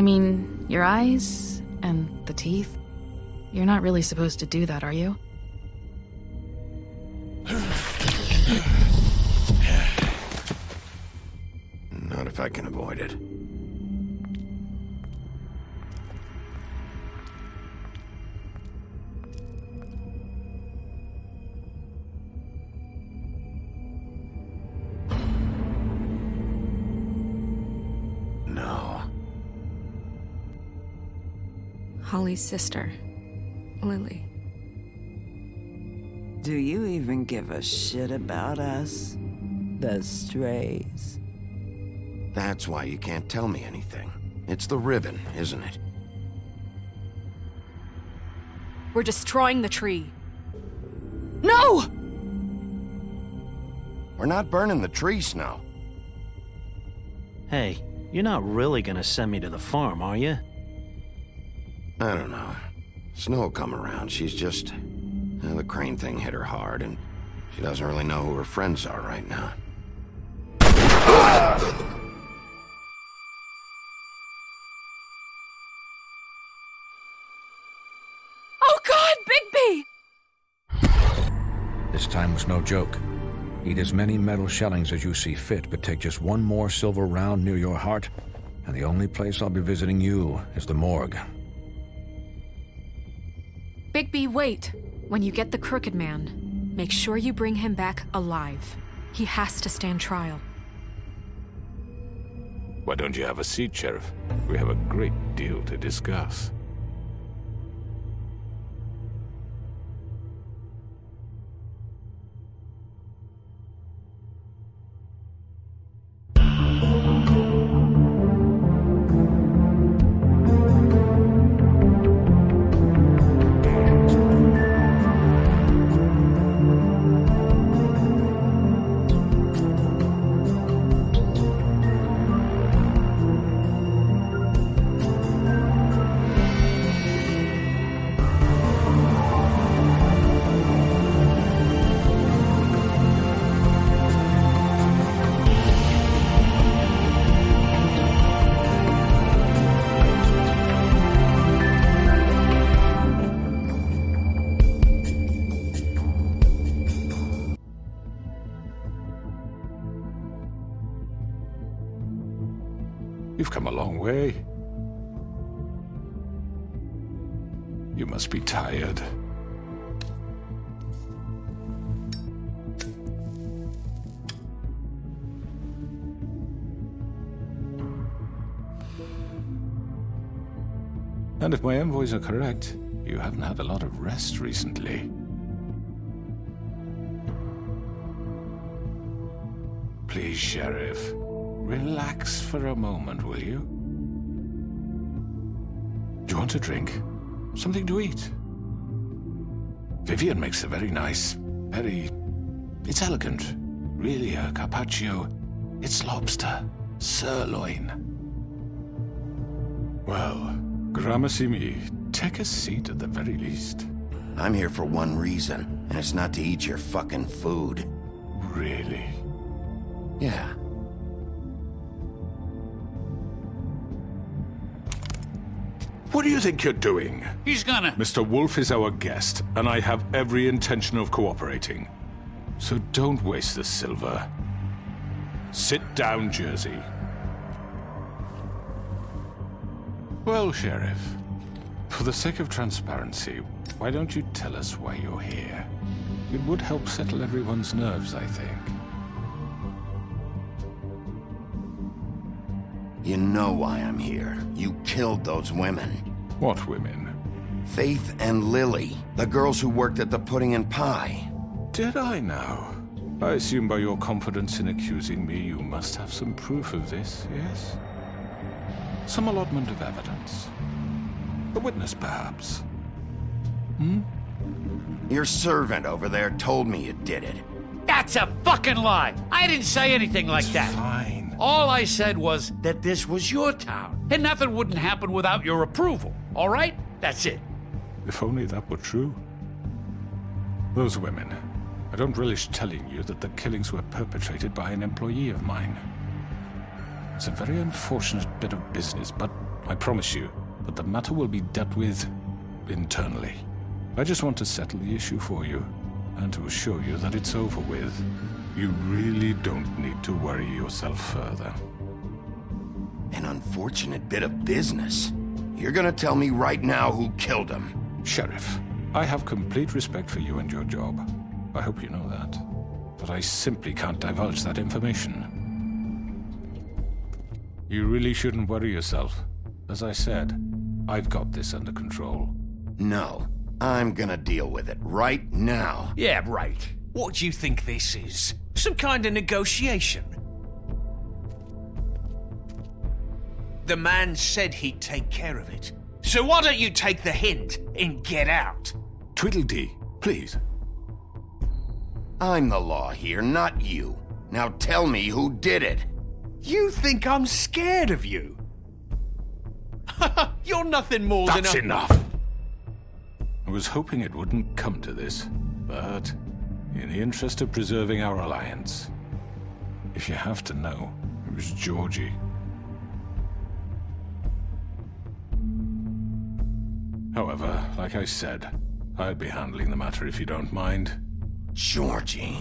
I mean, your eyes and the teeth. You're not really supposed to do that, are you? Not if I can avoid it. Holly's sister, Lily. Do you even give a shit about us? The strays. That's why you can't tell me anything. It's the ribbon, isn't it? We're destroying the tree. No! We're not burning the tree, Snow. Hey, you're not really gonna send me to the farm, are you? I don't know. Snow will come around. She's just... uh, the crane thing hit her hard, and she doesn't really know who her friends are right now. Oh God, Bigby! This time was no joke. Eat as many metal shellings as you see fit, but take just one more silver round near your heart, and the only place I'll be visiting you is the morgue. Bigby, wait. When you get the Crooked Man, make sure you bring him back alive. He has to stand trial. Why don't you have a seat, Sheriff? We have a great deal to discuss. Come a long way. You must be tired. And if my envoys are correct, you haven't had a lot of rest recently. Please, Sheriff, relax for a moment, will you? Do you want a drink? Something to eat? Vivian makes a very nice, very... It's elegant. Really, a carpaccio. It's lobster. Sirloin. Well, gramercy me. Take a seat at the very least. I'm here for one reason, and it's not to eat your fucking food. Really? Yeah. What do you think you're doing? He's gonna... Mr. Wolf is our guest, and I have every intention of cooperating. So don't waste the silver. Sit down, Jersey. Well, Sheriff, for the sake of transparency, why don't you tell us why you're here? It would help settle everyone's nerves, I think. You know why I'm here. You killed those women. What women? Faith and Lily, the girls who worked at the Pudding and Pie. Did I now? I assume by your confidence in accusing me, you must have some proof of this, yes? Some allotment of evidence. A witness, perhaps. Hmm? Your servant over there told me you did it. That's a fucking lie. I didn't say anything like that. Fine. All I said was that this was your town, and nothing wouldn't happen without your approval. All right? That's it. If only that were true. Those women. I don't relish telling you that the killings were perpetrated by an employee of mine. It's a very unfortunate bit of business, but I promise you that the matter will be dealt with internally. I just want to settle the issue for you and to assure you that it's over with. You really don't need to worry yourself further. An unfortunate bit of business. You're gonna tell me right now who killed him. Sheriff, I have complete respect for you and your job. I hope you know that. But I simply can't divulge that information. You really shouldn't worry yourself. As I said, I've got this under control. No. I'm gonna deal with it right now. Yeah, right. What do you think this is? Some kind of negotiation? The man said he'd take care of it. So why don't you take the hint and get out? Tweedledee, please. I'm the law here, not you. Now tell me who did it. You think I'm scared of you? You're nothing more That's than a... enough! I was hoping it wouldn't come to this, but in the interest of preserving our alliance, if you have to know, it was Georgie. However, like I said, I'd be handling the matter if you don't mind. Georgie.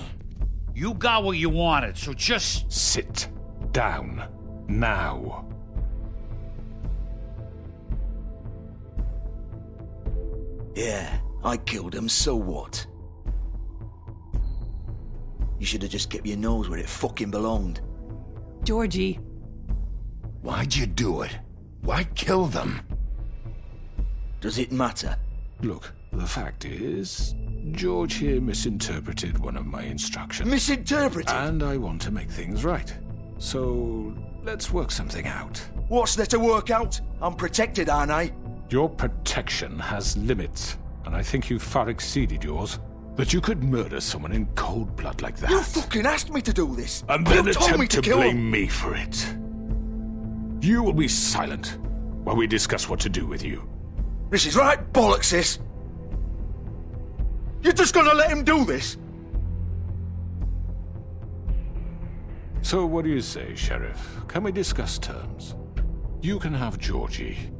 You got what you wanted, so just Sit down. Now. Yeah, I killed him, so what? You should have just kept your nose where it fucking belonged. Georgie. Why'd you do it? Why kill them? Does it matter? Look, the fact is, George here misinterpreted one of my instructions. Misinterpreted? And I want to make things right. So, let's work something out. What's there to work out? I'm protected, aren't I? Your protection has limits, and I think you've far exceeded yours. That you could murder someone in cold blood like that. You fucking asked me to do this! and then you told me attempt to, to, blame him! me for it. You will be silent while we discuss what to do with you. This is right bollocks, sis. You're just gonna let him do this? So what do you say, Sheriff? Can we discuss terms? You can have Georgie.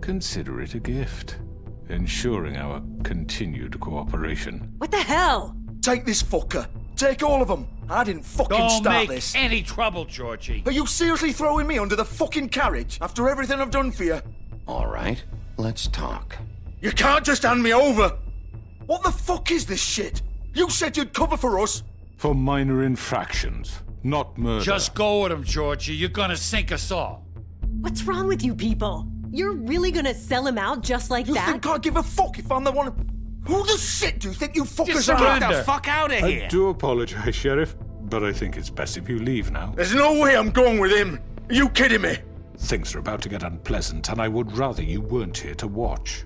Consider it a gift, ensuring our continued cooperation. What the hell? Take this fucker. Take all of them. I didn't fucking don't start make this. any trouble, Georgie. Are you seriously throwing me under the fucking carriage after everything I've done for you? All right, let's talk. You can't just hand me over! What the fuck is this shit? You said you'd cover for us! For minor infractions, not murder. Just go with him, Georgie. You're gonna sink us all. What's wrong with you people? You're really gonna sell him out just like You that? You think I give a fuck if I'm the one? Who the shit do you think you fuckers Just are? surrender. Get the fuck out of I here! do apologize, Sheriff, but I think it's best if you leave now. There's no way I'm going with him. Are you kidding me? Things are about to get unpleasant, and I would rather you weren't here to watch.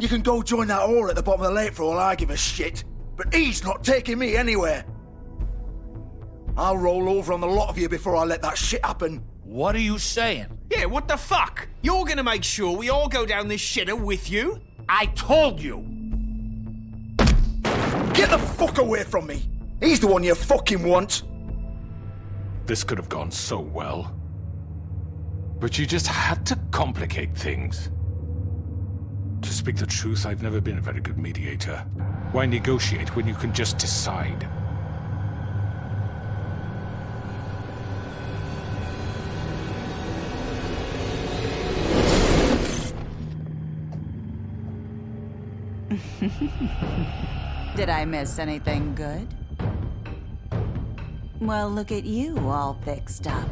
You can go join that whore at the bottom of the lake for all I give a shit. But he's not taking me anywhere. I'll roll over on the lot of you before I let that shit happen. What are you saying? Yeah, what the fuck? You're gonna make sure we all go down this shitter with you? I told you. Get the fuck away from me. He's the one you fucking want. This could have gone so well. But you just had to complicate things. To speak the truth, I've never been a very good mediator. Why negotiate when you can just decide? Did I miss anything good? Well, look at you all fixed up.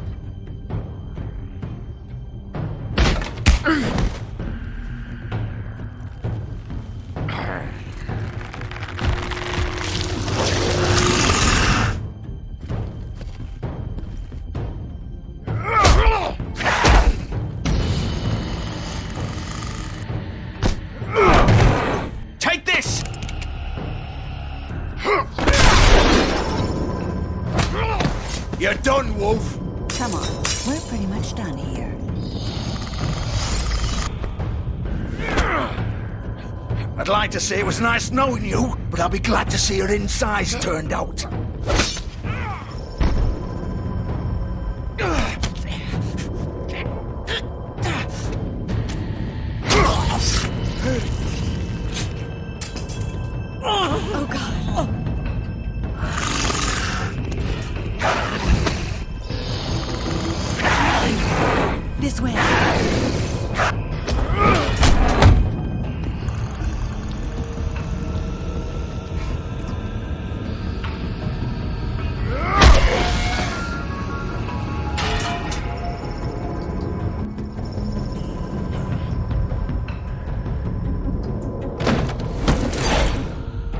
You're done, Wolf. Come on, we're pretty much done here. I'd like to say it was nice knowing you, but I'll be glad to see your insides turned out.